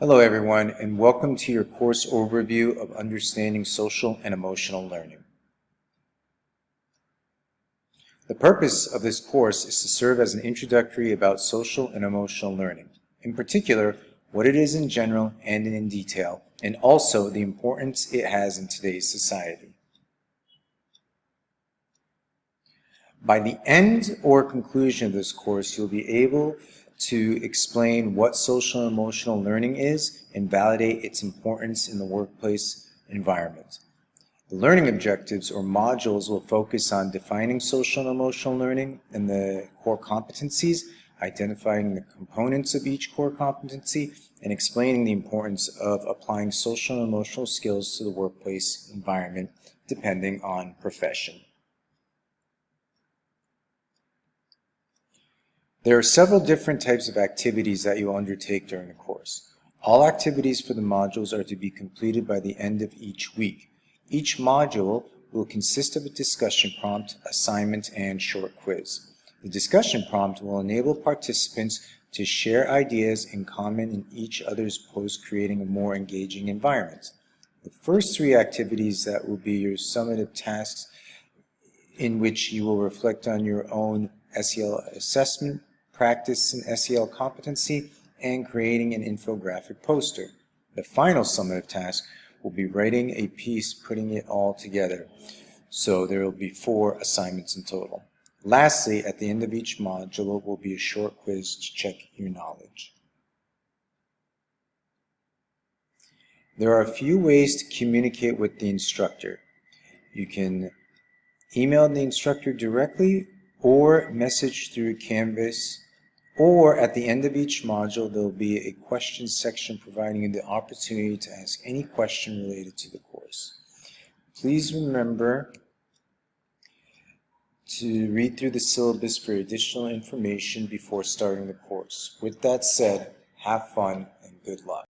Hello everyone and welcome to your course overview of Understanding Social and Emotional Learning. The purpose of this course is to serve as an introductory about social and emotional learning, in particular what it is in general and in detail, and also the importance it has in today's society. By the end or conclusion of this course, you'll be able to explain what social and emotional learning is and validate its importance in the workplace environment. The learning objectives or modules will focus on defining social and emotional learning and the core competencies, identifying the components of each core competency, and explaining the importance of applying social and emotional skills to the workplace environment depending on profession. There are several different types of activities that you will undertake during the course. All activities for the modules are to be completed by the end of each week. Each module will consist of a discussion prompt, assignment, and short quiz. The discussion prompt will enable participants to share ideas and comment in each other's post, creating a more engaging environment. The first three activities that will be your summative tasks in which you will reflect on your own SEL assessment, practice an SEL competency, and creating an infographic poster. The final summative task will be writing a piece, putting it all together. So there will be four assignments in total. Lastly, at the end of each module will be a short quiz to check your knowledge. There are a few ways to communicate with the instructor. You can email the instructor directly or message through Canvas or at the end of each module, there will be a question section providing you the opportunity to ask any question related to the course. Please remember to read through the syllabus for additional information before starting the course. With that said, have fun and good luck.